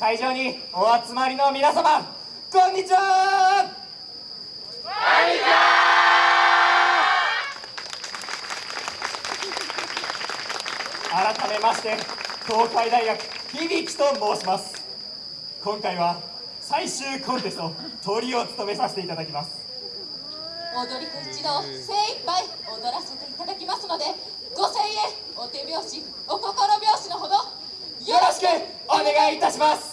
会場にお集まりの皆様こんにちは。こんにちは。改めまして東海大学響と申します。今回は最終コンテストトリを務めさせていただきます。踊り子一同精一杯踊らせていただきますのでご声援お手拍子お心拍子のほどよよろしくお願いいたします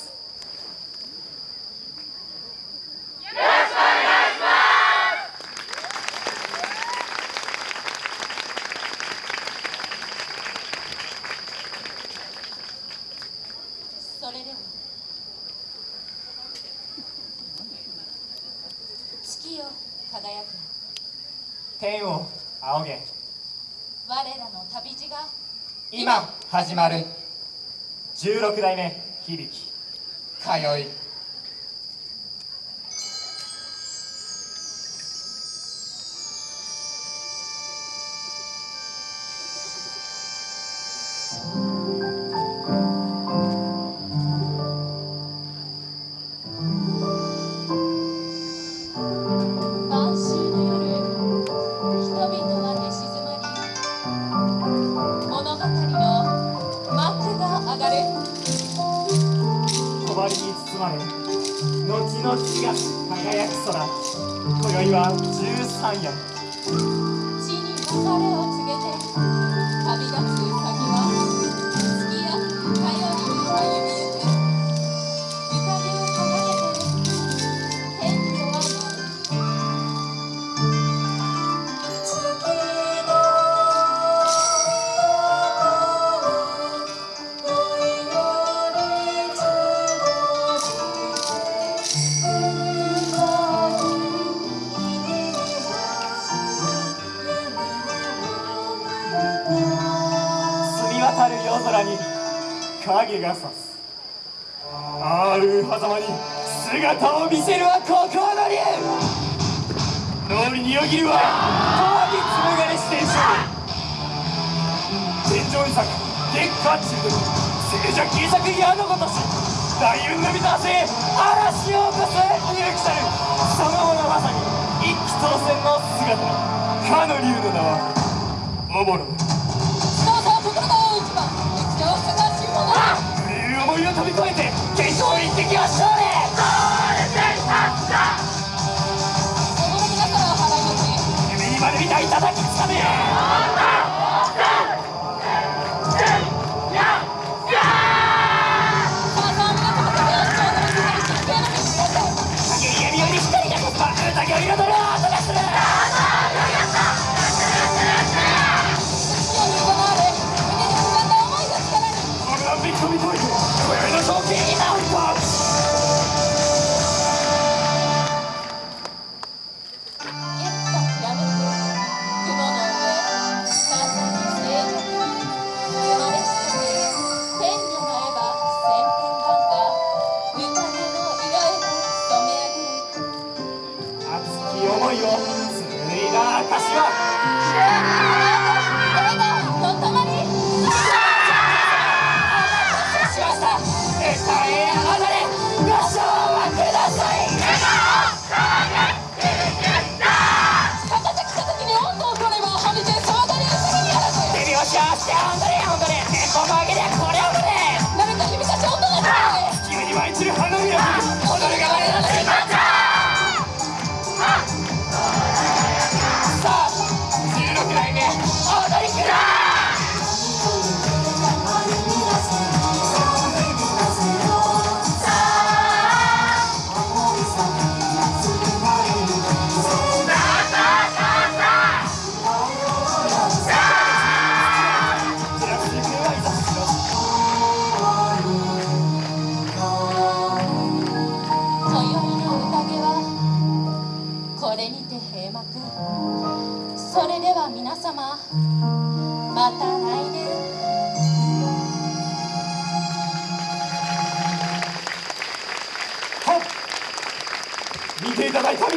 それでは月よ。輝く天を仰げ。我らの旅路が今始まる。16代目響。き通い幕が上がる帳に包まれ後の地が輝く空。今宵は13夜。地に別れを告げて渡る夜空に影が差す。ある狭間に姿を見せるはここの竜脳裏によぎるは遠に紡がれしてい天井に咲く月下中毒。静寂切り裂く矢のごとし大運のみたせ嵐を起こす勇気たるそのものまさに一気当選の姿。かの竜の名はおも思千変万化宴の色へと染め上げる熱き思いを紡いだ証はず手拍子合わせて踊れ踊れテンポ曲げでこれ踊れ。慣れた指差し音が取れ君に舞い散る花びら。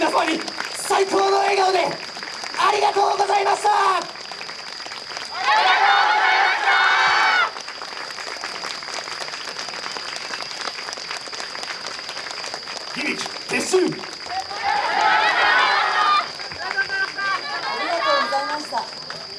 皆様に最高の笑顔でありがとうございました。ありがとうございました。響き撤収